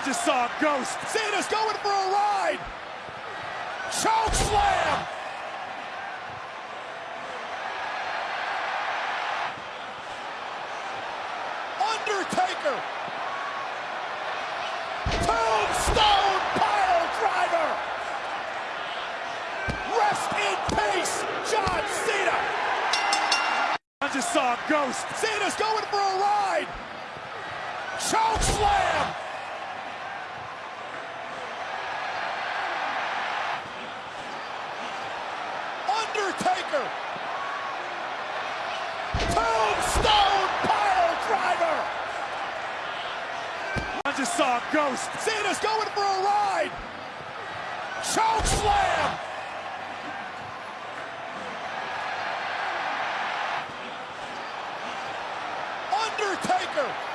I just saw a ghost. Cena's going for a ride. Choke slam. Undertaker. Tombstone pile driver. Rest in peace, John Cena. I just saw a ghost. Cena's going for a ride. Choke slam. Undertaker. Tombstone pile driver. I just saw a ghost. Cena's going for a ride. Choke slam. Undertaker.